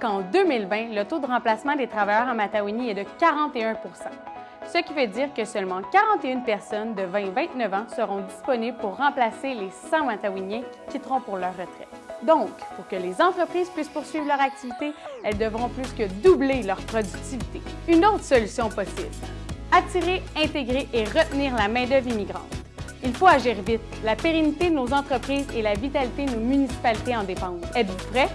Qu'en 2020, le taux de remplacement des travailleurs en Matawini est de 41 ce qui veut dire que seulement 41 personnes de 20 29 ans seront disponibles pour remplacer les 100 Matawiniens qui quitteront pour leur retraite. Donc, pour que les entreprises puissent poursuivre leur activité, elles devront plus que doubler leur productivité. Une autre solution possible, attirer, intégrer et retenir la main-d'œuvre immigrante. Il faut agir vite. La pérennité de nos entreprises et la vitalité de nos municipalités en dépendent. Êtes-vous prêts?